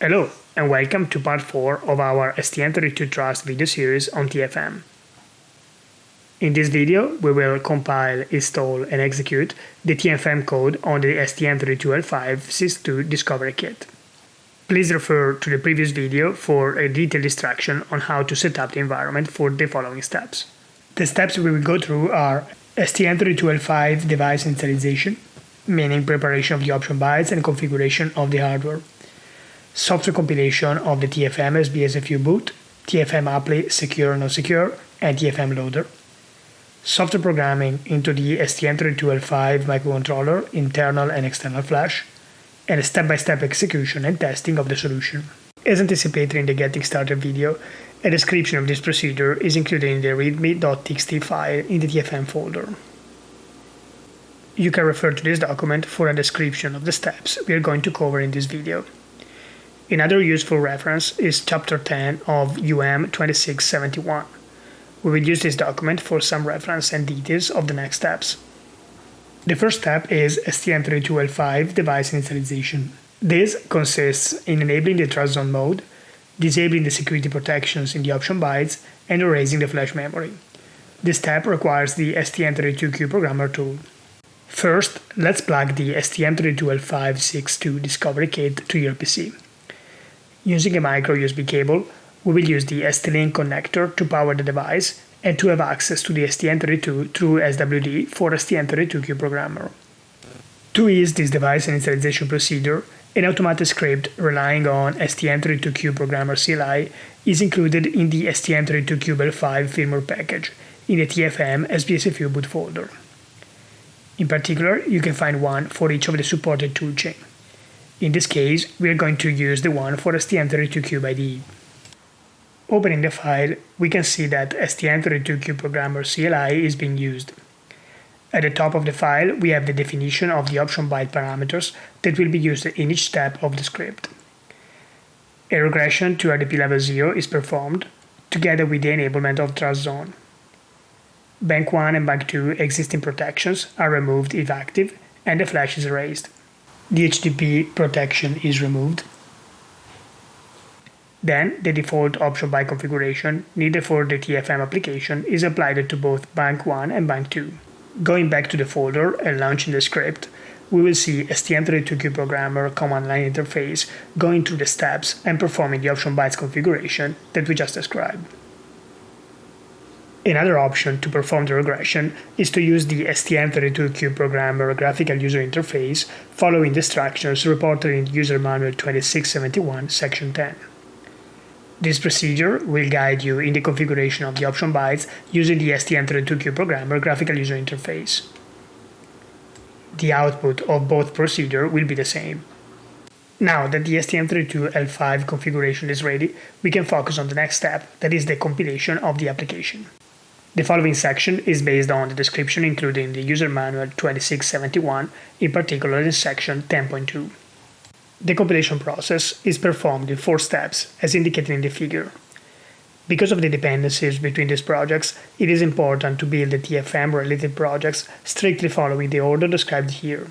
Hello, and welcome to part 4 of our STM32 Trust video series on TFM. In this video, we will compile, install, and execute the TFM code on the STM32L562 Discovery Kit. Please refer to the previous video for a detailed instruction on how to set up the environment for the following steps. The steps we will go through are STM32L5 device initialization, meaning preparation of the option bytes and configuration of the hardware, software compilation of the TFM SBSFU boot, TFM apply secure no secure, and TFM loader, software programming into the STM32L5 microcontroller, internal and external flash, and a step-by-step -step execution and testing of the solution. As anticipated in the Getting Started video, a description of this procedure is included in the readme.txt file in the TFM folder. You can refer to this document for a description of the steps we are going to cover in this video. Another useful reference is Chapter 10 of UM 2671. We will use this document for some reference and details of the next steps. The first step is STM32L5 device initialization. This consists in enabling the trust zone mode, disabling the security protections in the option bytes, and erasing the flash memory. This step requires the STM32Cube programmer tool. First, let's plug the STM32L562 Discovery Kit to your PC. Using a micro USB cable, we will use the ST-Link connector to power the device and to have access to the STM32 through SWD for STM32Cube programmer. To ease this device initialization procedure, an automatic script relying on STM32Cube programmer CLI is included in the STM32Cube L5 firmware package in the TFM SBSFU boot folder. In particular, you can find one for each of the supported toolchain. In this case, we are going to use the one for STM32Cube IDE. Opening the file, we can see that STM32Cube Programmer CLI is being used. At the top of the file, we have the definition of the option byte parameters that will be used in each step of the script. A regression to RDP level 0 is performed, together with the enablement of trust zone. Bank 1 and Bank 2 existing protections are removed if active, and the flash is erased. The HDP protection is removed, then the default option by configuration needed for the TFM application is applied to both bank 1 and bank 2. Going back to the folder and launching the script, we will see STM32Cube Programmer command line interface going through the steps and performing the option bytes configuration that we just described. Another option to perform the regression is to use the STM32Cube Programmer graphical user interface following the instructions reported in User Manual 2671 Section 10. This procedure will guide you in the configuration of the option bytes using the STM32Cube Programmer graphical user interface. The output of both procedures will be the same. Now that the STM32L5 configuration is ready, we can focus on the next step, that is the compilation of the application. The following section is based on the description included in the User Manual 2671, in particular in section 10.2. The compilation process is performed in four steps, as indicated in the figure. Because of the dependencies between these projects, it is important to build the TFM-related projects strictly following the order described here.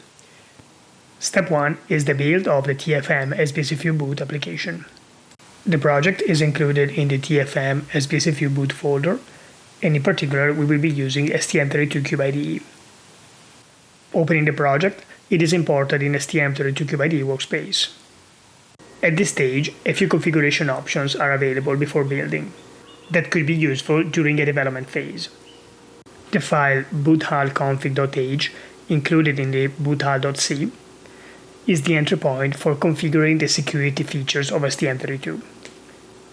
Step 1 is the build of the TFM SBSFU boot application. The project is included in the TFM SBSFU boot folder, and in particular we will be using STM32Cube IDE. Opening the project, it is imported in STM32Cube IDE workspace. At this stage, a few configuration options are available before building that could be useful during a development phase. The file boothallconfig.h included in the boot_hal.c is the entry point for configuring the security features of STM32.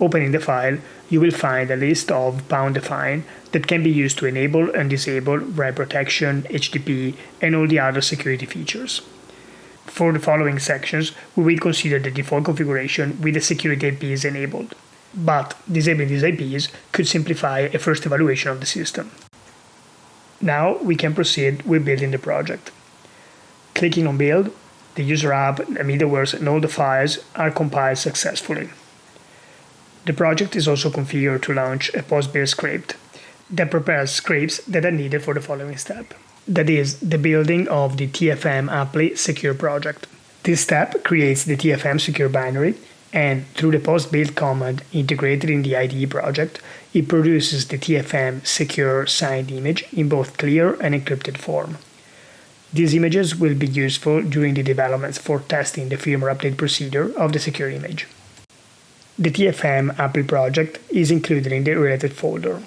Opening the file, you will find a list of pound define that can be used to enable and disable write protection, HDP, and all the other security features. For the following sections, we will consider the default configuration with the security IPs enabled, but disabling these IPs could simplify a first evaluation of the system. Now we can proceed with building the project. Clicking on Build, the user app, the middlewares, and all the files are compiled successfully. The project is also configured to launch a post-build script that prepares scripts that are needed for the following step. That is, the building of the TFM Apply Secure project. This step creates the TFM secure binary and through the post build command integrated in the IDE project, it produces the TFM secure signed image in both clear and encrypted form. These images will be useful during the developments for testing the firmware update procedure of the secure image. The TFM API project is included in the related folder.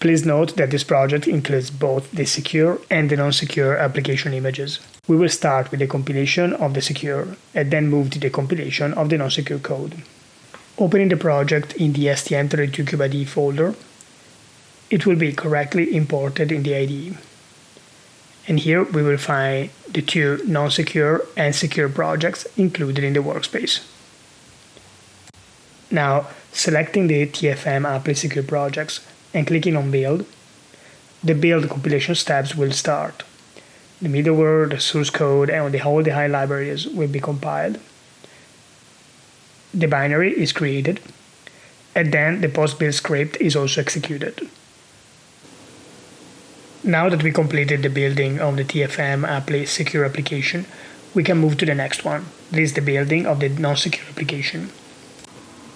Please note that this project includes both the secure and the non-secure application images. We will start with the compilation of the secure and then move to the compilation of the non-secure code. Opening the project in the STM32CubeIDE folder, it will be correctly imported in the IDE. And here we will find the two non-secure and secure projects included in the workspace. Now, selecting the TFM API secure projects, and clicking on build, the build compilation steps will start. The middleware, the source code, and the whole the high libraries will be compiled. The binary is created, and then the post-build script is also executed. Now that we completed the building of the TFM apply secure application, we can move to the next one. This is the building of the non-secure application.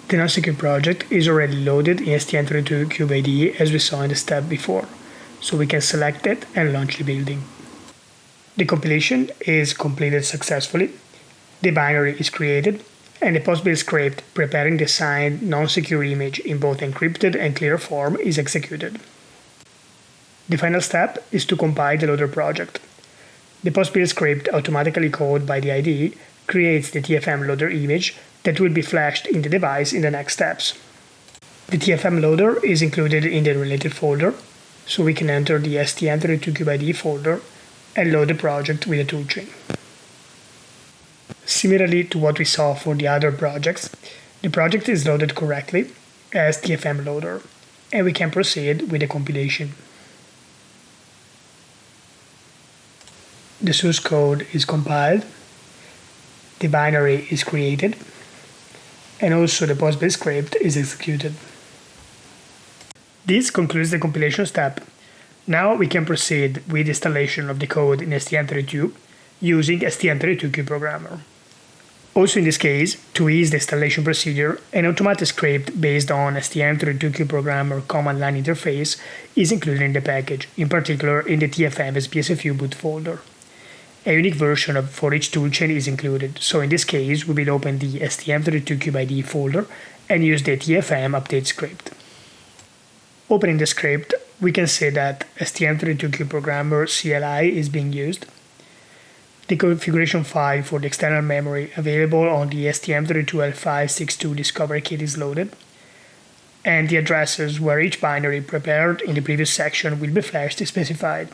The non-secure project is already loaded in STM32CubeIDE as we saw in the step before, so we can select it and launch the building. The compilation is completed successfully, the binary is created, and the post-build script preparing the signed non-secure image in both encrypted and clear form is executed. The final step is to compile the loader project. The post-build script automatically called by the IDE creates the TFM loader image that will be flashed in the device in the next steps. The TFM loader is included in the related folder, so we can enter the STM32CubeIDE folder and load the project with the toolchain. Similarly to what we saw for the other projects, the project is loaded correctly as TFM loader, and we can proceed with the compilation. The source code is compiled, the binary is created, and also the post-build script is executed. This concludes the compilation step. Now we can proceed with installation of the code in STM32 using STM32CubeProgrammer. Also in this case, to ease the installation procedure, an automatic script based on STM32CubeProgrammer command line interface is included in the package, in particular in the TFM SBSFU boot folder. A unique version of for each toolchain is included, so in this case we will open the STM32CubeIDE folder and use the TFM update script. Opening the script, we can see that STM32CubeProgrammer CLI is being used. The configuration file for the external memory available on the STM32L562 Discovery Kit is loaded, and the addresses where each binary prepared in the previous section will be flashed is specified.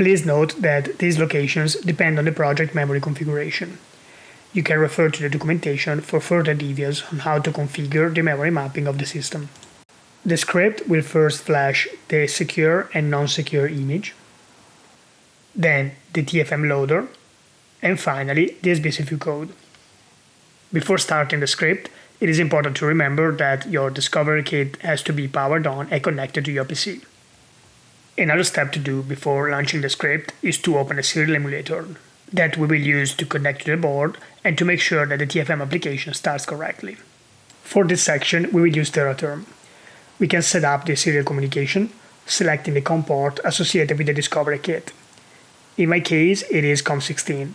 Please note that these locations depend on the project memory configuration. You can refer to the documentation for further details on how to configure the memory mapping of the system. The script will first flash the secure and non-secure image, then the TFM loader, and finally the SBSFU code. Before starting the script, it is important to remember that your Discovery Kit has to be powered on and connected to your PC. Another step to do before launching the script is to open a serial emulator that we will use to connect to the board and to make sure that the TFM application starts correctly. For this section, we will use TeraTerm. We can set up the serial communication, selecting the COM port associated with the Discovery Kit. In my case, it is COM16.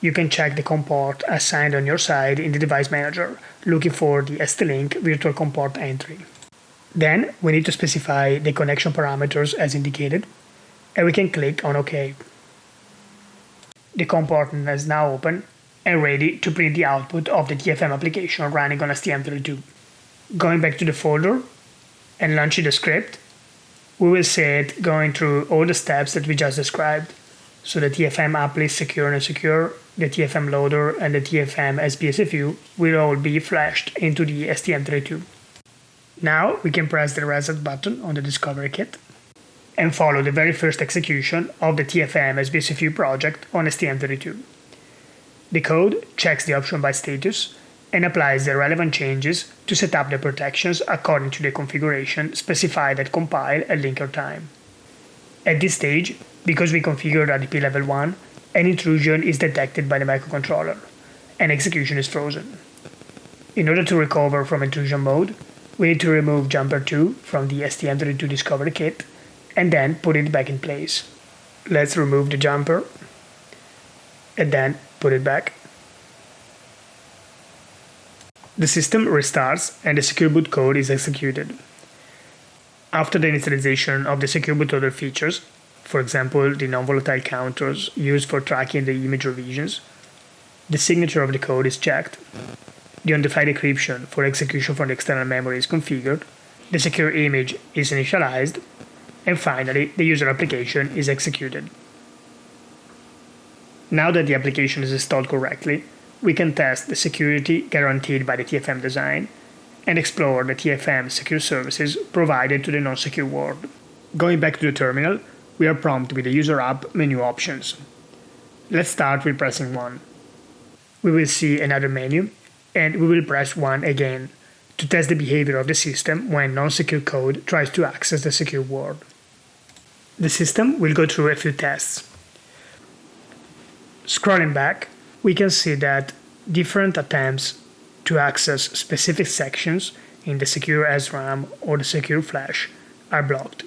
You can check the COM port assigned on your side in the device manager, looking for the ST-Link virtual COM port entry. Then we need to specify the connection parameters as indicated, and we can click on OK. The COM port is now open and ready to print the output of the TFM application running on STM32. Going back to the folder and launching the script, we will see it going through all the steps that we just described. So the TFM app apply secure and secure, the TFM loader, and the TFM SBSFU will all be flashed into the STM32. Now we can press the reset button on the Discovery Kit and follow the very first execution of the TFM SBSFU project on STM32. The code checks the option by status and applies the relevant changes to set up the protections according to the configuration specified at compile and linker time. At this stage, because we configured RDP level 1, an intrusion is detected by the microcontroller, and execution is frozen. In order to recover from intrusion mode, we need to remove jumper 2 from the STM32 Discovery Kit and then put it back in place. Let's remove the jumper and then put it back. The system restarts and the secure boot code is executed. After the initialization of the secure bootloader features, for example the non-volatile counters used for tracking the image revisions, the signature of the code is checked, the on-the-fly encryption for execution from the external memory is configured, the secure image is initialized, and finally the user application is executed. Now that the application is installed correctly, we can test the security guaranteed by the TFM design and explore the TFM secure services provided to the non-secure world. Going back to the terminal, we are prompted with the User App menu options. Let's start with pressing 1. We will see another menu, and we will press 1 again to test the behavior of the system when non-secure code tries to access the secure world. The system will go through a few tests. Scrolling back, we can see that different attempts to access specific sections in the secure SRAM or the secure flash are blocked.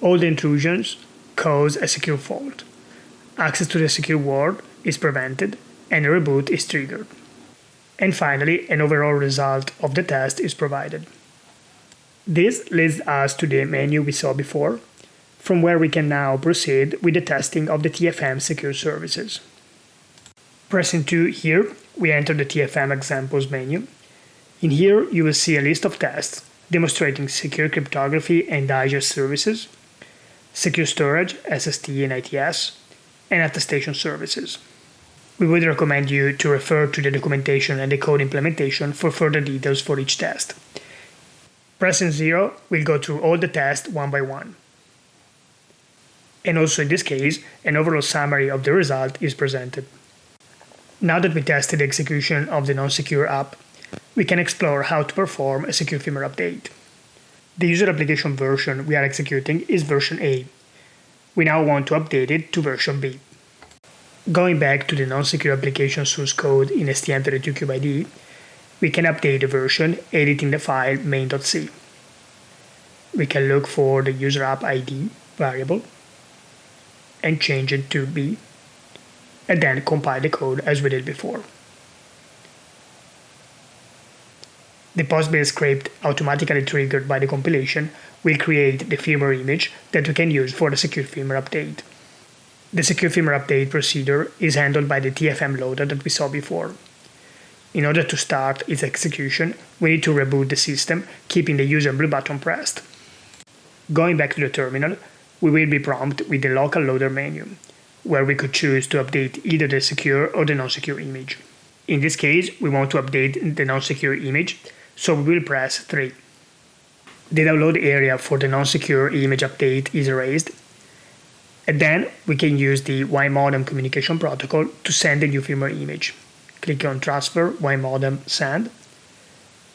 All the intrusions cause a secure fault. Access to the secure world is prevented and a reboot is triggered. And finally, an overall result of the test is provided. This leads us to the menu we saw before, from where we can now proceed with the testing of the TFM secure services. Pressing 2 here, we enter the TFM examples menu. In here, you will see a list of tests demonstrating secure cryptography and digest services, secure storage, SST and ITS, and attestation services. We would recommend you to refer to the documentation and the code implementation for further details for each test. Pressing 0 will go through all the tests one by one. And also in this case, an overall summary of the result is presented. Now that we tested the execution of the non-secure app, we can explore how to perform a secure firmware update. The user application version we are executing is version A. We now want to update it to version B. Going back to the non-secure application source code in STM32CubeIDE, we can update the version editing the file main.c. We can look for the user app ID variable and change it to B and then compile the code as we did before. The post-build script automatically triggered by the compilation will create the firmware image that we can use for the secure firmware update. The secure firmware update procedure is handled by the TFM loader that we saw before. In order to start its execution, we need to reboot the system, keeping the user blue button pressed. Going back to the terminal, we will be prompted with the local loader menu where we could choose to update either the secure or the non-secure image. In this case, we want to update the non-secure image, so we will press 3. The download area for the non-secure image update is erased, and then we can use the YMODEM communication protocol to send the new firmware image. Click on Transfer YMODEM Send,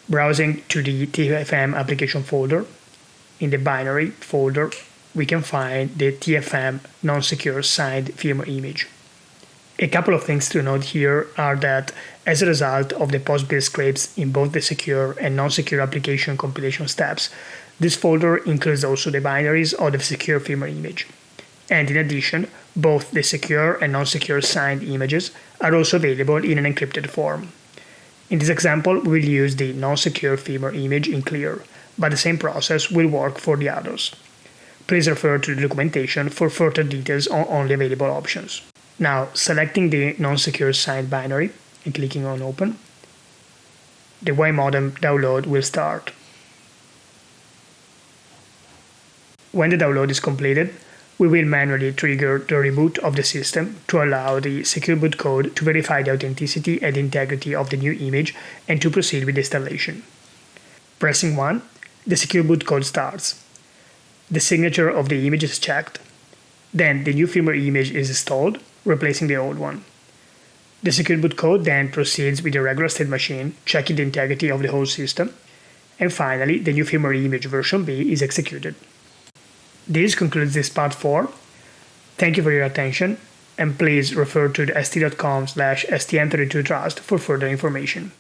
browsing to the TFM application folder. In the binary folder, we can find the TFM non-secure signed firmware image. A couple of things to note here are that as a result of the post-build scripts in both the secure and non-secure application compilation steps, this folder includes also the binaries of the secure firmware image. And in addition, both the secure and non-secure signed images are also available in an encrypted form. In this example, we will use the non-secure firmware image in clear, but the same process will work for the others please refer to the documentation for further details on only available options. Now, selecting the non-secure signed binary and clicking on Open, the YMODEM download will start. When the download is completed, we will manually trigger the reboot of the system to allow the secure boot code to verify the authenticity and integrity of the new image and to proceed with the installation. Pressing 1, the secure boot code starts the signature of the image is checked. Then the new firmware image is installed, replacing the old one. The secure boot code then proceeds with the regular state machine, checking the integrity of the whole system. And finally, the new firmware image version B is executed. This concludes this part 4. Thank you for your attention, and please refer to the st.com slash stm32trust for further information.